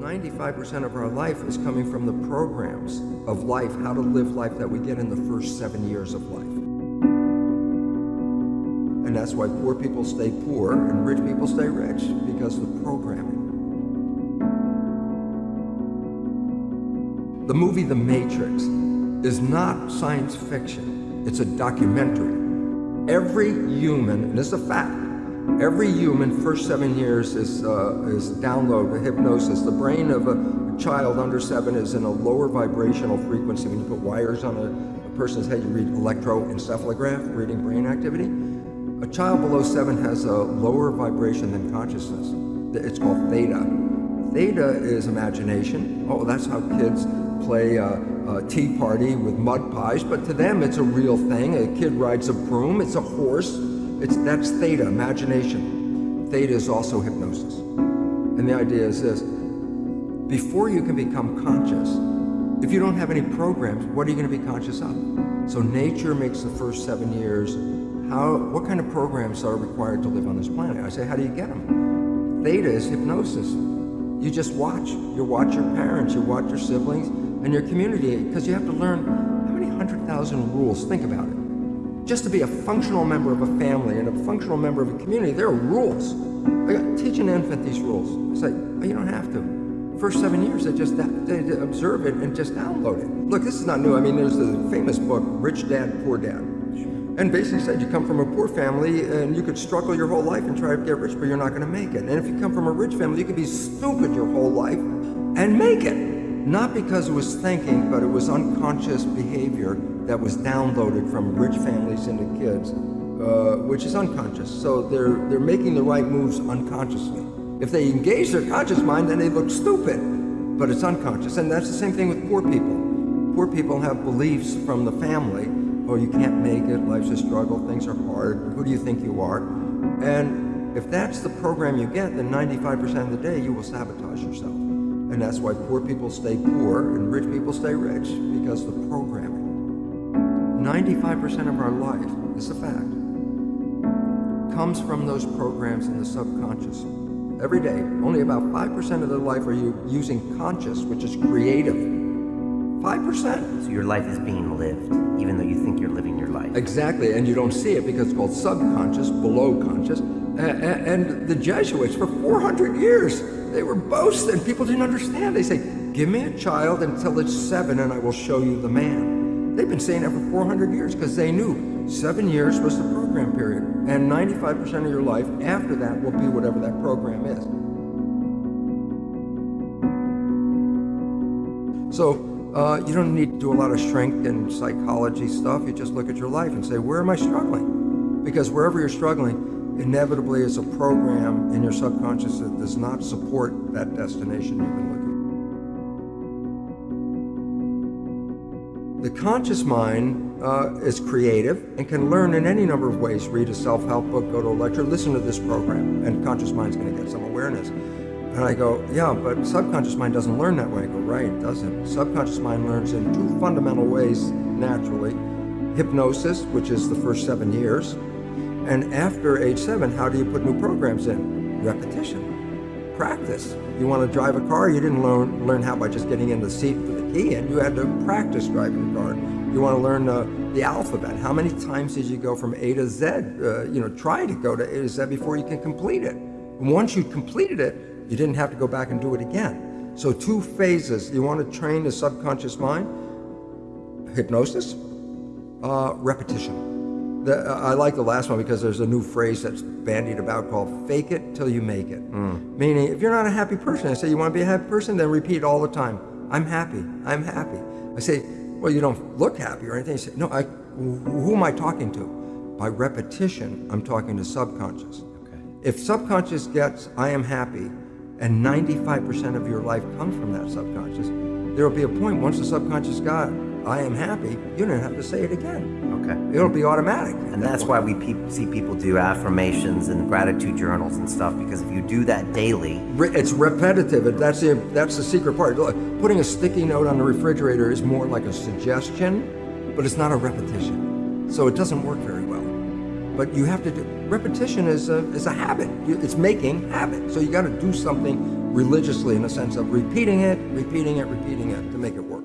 95% of our life is coming from the programs of life, how to live life that we get in the first seven years of life. And that's why poor people stay poor and rich people stay rich, because of the programming. The movie The Matrix is not science fiction, it's a documentary. Every human, and is a fact, every human first seven years is, uh, is download, hypnosis. The brain of a child under seven is in a lower vibrational frequency. When you put wires on a, a person's head, you read electroencephalograph, reading brain activity. A child below seven has a lower vibration than consciousness. It's called theta. Theta is imagination. Oh, that's how kids play a, a, tea party with mud pies, but to them it's a real thing. A kid rides a broom, it's a horse. It's, that's theta, imagination. Theta is also hypnosis. And the idea is this, before you can become conscious, if you don't have any programs, what are you going to be conscious of? So nature makes the first seven years, how, what kind of programs are required to live on this planet? I say, how do you get them? Theta is hypnosis. You just watch. You watch your parents, you watch your siblings, and your community, because you have to learn how many hundred thousand rules, think about it. Just to be a functional member of a family and a functional member of a community, there are rules. Teach an infant these rules. It's like, oh, you don't have to. First seven years, they just they observe it and just download it. Look, this is not new. I mean, there's the famous book, Rich Dad, Poor Dad. And basically said you come from a poor family and you could struggle your whole life and try to get rich, but you're not going to make it. And if you come from a rich family, you could be stupid your whole life and make it. Not because it was thinking, but it was unconscious behavior that was downloaded from rich families into kids, uh, which is unconscious. So they're, they're making the right moves unconsciously. If they engage their conscious mind, then they look stupid, but it's unconscious. And that's the same thing with poor people. Poor people have beliefs from the family, oh, you can't make it, life's a struggle, things are hard, who do you think you are? And if that's the program you get, then 95% of the day you will sabotage yourself. And that's why poor people stay poor and rich people stay rich, because the programming. 95% of our life, is a fact, comes from those programs in the subconscious. Every day, only about 5% of their life are you using conscious, which is creative. 5%. So your life is being lived, even though you think you're living your life. Exactly, and you don't see it because it's called subconscious, below conscious. And the Jesuits, for 400 years, they were boasting. People didn't understand. They say, give me a child until it's seven and I will show you the man. They've been saying that for 400 years because they knew seven years was the program period. And 95% of your life after that will be whatever that program is. So uh, you don't need to do a lot of shrink and psychology stuff. You just look at your life and say, where am I struggling? Because wherever you're struggling, inevitably is a program in your subconscious that does not support that destination you've been looking for. The conscious mind uh, is creative and can learn in any number of ways. Read a self-help book, go to a lecture, listen to this program, and conscious mind's going to get some awareness. And I go, yeah, but subconscious mind doesn't learn that way. I go, right, it doesn't. Subconscious mind learns in two fundamental ways naturally. Hypnosis, which is the first seven years, and after age seven, how do you put new programs in? Repetition, practice. You want to drive a car, you didn't learn, learn how by just getting in the seat with the key in. You had to practice driving the car. You want to learn uh, the alphabet. How many times did you go from A to Z? Uh, you know, try to go to A to Z before you can complete it. And once you completed it, you didn't have to go back and do it again. So two phases. You want to train the subconscious mind, hypnosis, uh, repetition. The, I like the last one because there's a new phrase that's bandied about called fake it till you make it. Mm. Meaning, if you're not a happy person, I say, you want to be a happy person? Then repeat all the time, I'm happy, I'm happy. I say, well, you don't look happy or anything. You say, no, I, who am I talking to? By repetition, I'm talking to subconscious. Okay. If subconscious gets, I am happy, and 95% of your life comes from that subconscious, there will be a point once the subconscious got, I am happy, you don't have to say it again. Okay. It'll be automatic. And that's why we pe see people do affirmations and gratitude journals and stuff, because if you do that daily... It's repetitive. That's the, that's the secret part. Look, putting a sticky note on the refrigerator is more like a suggestion, but it's not a repetition. So it doesn't work very well. But you have to do... Repetition is a, is a habit. It's making habit. So you got to do something religiously in the sense of repeating it, repeating it, repeating it to make it work.